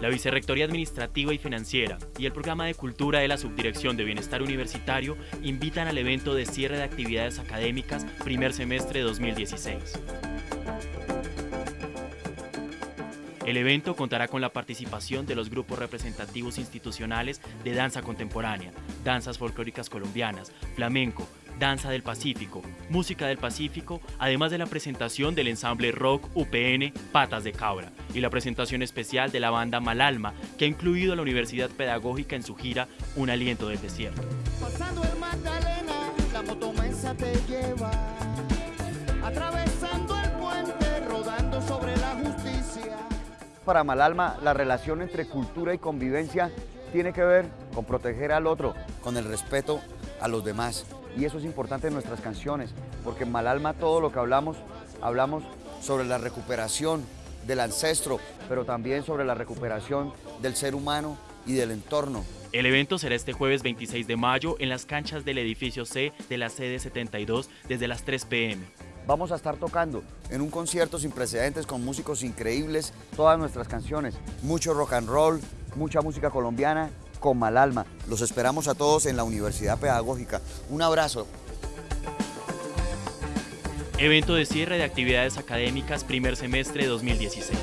La Vicerrectoría Administrativa y Financiera y el Programa de Cultura de la Subdirección de Bienestar Universitario invitan al evento de cierre de actividades académicas primer semestre 2016. El evento contará con la participación de los grupos representativos institucionales de danza contemporánea, danzas folclóricas colombianas, flamenco, danza del Pacífico, música del Pacífico, además de la presentación del ensamble rock UPN Patas de Cabra y la presentación especial de la banda Malalma, que ha incluido a la Universidad Pedagógica en su gira Un aliento del desierto. Pasando el Magdalena, la motomensa te lleva, atravesando el puente, rodando sobre la justicia. Para Malalma, la relación entre cultura y convivencia tiene que ver con proteger al otro, con el respeto a los demás. Y eso es importante en nuestras canciones, porque en Malalma todo lo que hablamos, hablamos sobre la recuperación del ancestro, pero también sobre la recuperación del ser humano y del entorno. El evento será este jueves 26 de mayo en las canchas del edificio C de la sede 72 desde las 3 pm. Vamos a estar tocando en un concierto sin precedentes con músicos increíbles todas nuestras canciones, mucho rock and roll, mucha música colombiana con Malalma. Los esperamos a todos en la Universidad Pedagógica. Un abrazo. Evento de cierre de actividades académicas primer semestre 2016.